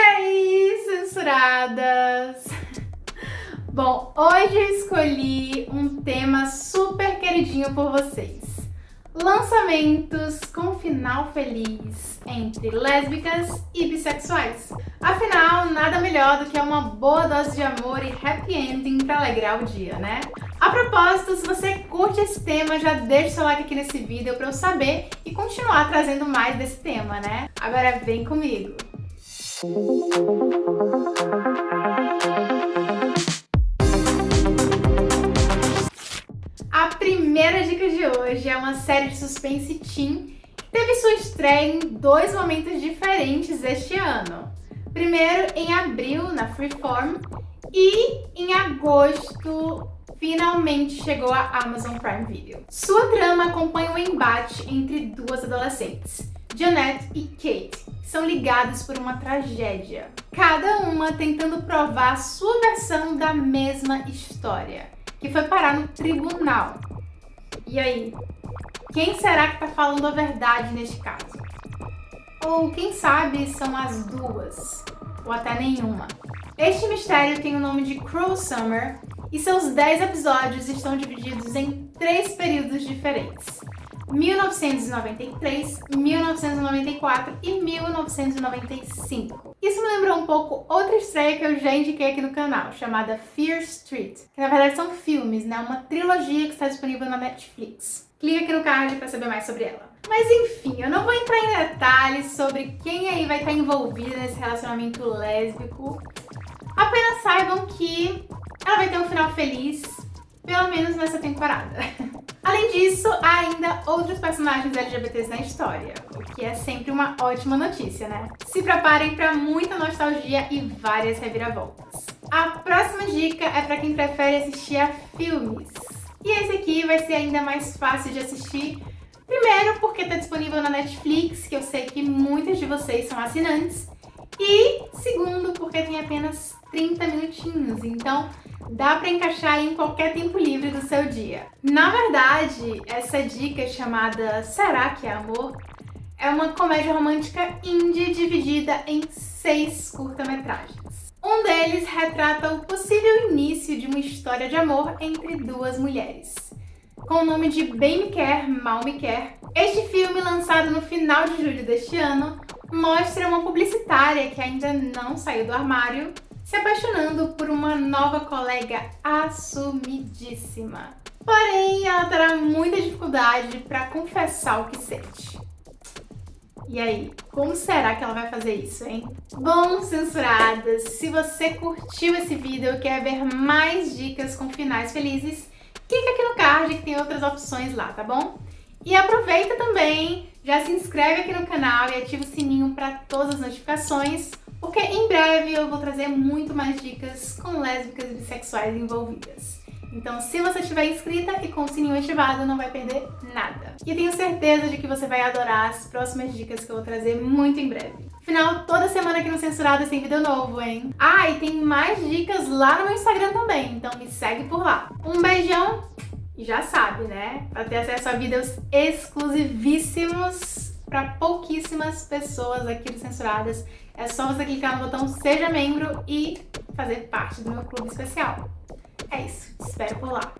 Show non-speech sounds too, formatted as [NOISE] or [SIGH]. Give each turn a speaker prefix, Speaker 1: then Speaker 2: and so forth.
Speaker 1: Hey, censuradas! Bom, hoje eu escolhi um tema super queridinho por vocês. Lançamentos com final feliz entre lésbicas e bissexuais. Afinal, nada melhor do que uma boa dose de amor e happy ending pra alegrar o dia, né? A propósito, se você curte esse tema, já deixa seu like aqui nesse vídeo pra eu saber e continuar trazendo mais desse tema, né? Agora vem comigo! A primeira dica de hoje é uma série de suspense teen que teve sua estreia em dois momentos diferentes este ano. Primeiro em abril, na Freeform, e em agosto finalmente chegou a Amazon Prime Video. Sua trama acompanha o um embate entre duas adolescentes, Janet e Kate, são ligadas por uma tragédia. Cada uma tentando provar sua versão da mesma história, que foi parar no tribunal. E aí, quem será que tá falando a verdade neste caso? Ou quem sabe são as duas, ou até nenhuma. Este mistério tem o nome de Cruel Summer e seus 10 episódios estão divididos em três períodos diferentes. 1993, 1994 e 1995. Isso me lembrou um pouco outra estreia que eu já indiquei aqui no canal, chamada Fear Street, que na verdade são filmes, né? Uma trilogia que está disponível na Netflix. Clique aqui no card para saber mais sobre ela. Mas enfim, eu não vou entrar em detalhes sobre quem aí vai estar envolvida nesse relacionamento lésbico. Apenas saibam que ela vai ter um final feliz, pelo menos nessa temporada. [LAUGHS] Além disso, há ainda outros personagens LGBTs na história, o que é sempre uma ótima notícia, né? Se preparem para muita nostalgia e várias reviravoltas. A próxima dica é para quem prefere assistir a filmes. E esse aqui vai ser ainda mais fácil de assistir, primeiro porque está disponível na Netflix, que eu sei que muitos de vocês são assinantes, e segundo 30 minutinhos, então dá para encaixar em qualquer tempo livre do seu dia. Na verdade, essa dica chamada Será que é Amor? é uma comédia romântica indie dividida em seis curta-metragens. Um deles retrata o possível início de uma história de amor entre duas mulheres. Com o nome de Bem Me Quer, Mal Me Quer, este filme, lançado no final de julho deste ano, mostra uma publicitária que ainda não saiu do armário se apaixonando por uma nova colega assumidíssima. Porém, ela terá muita dificuldade para confessar o que sente. E aí, como será que ela vai fazer isso, hein? Bom, censuradas, se você curtiu esse vídeo e quer ver mais dicas com finais felizes, clica aqui no card que tem outras opções lá, tá bom? E aproveita também, já se inscreve aqui no canal e ativa o sininho para todas as notificações porque em breve eu vou trazer muito mais dicas com lésbicas e bissexuais envolvidas. Então, se você estiver inscrita e com o sininho ativado, não vai perder nada. E tenho certeza de que você vai adorar as próximas dicas que eu vou trazer muito em breve. Afinal, toda semana aqui no Censuradas tem vídeo novo, hein? Ah, e tem mais dicas lá no meu Instagram também, então me segue por lá. Um beijão e já sabe, né? Para ter acesso a vídeos exclusivíssimos para pouquíssimas pessoas aqui do Censuradas. É só você clicar no botão Seja Membro e fazer parte do meu clube especial. É isso, te espero por lá.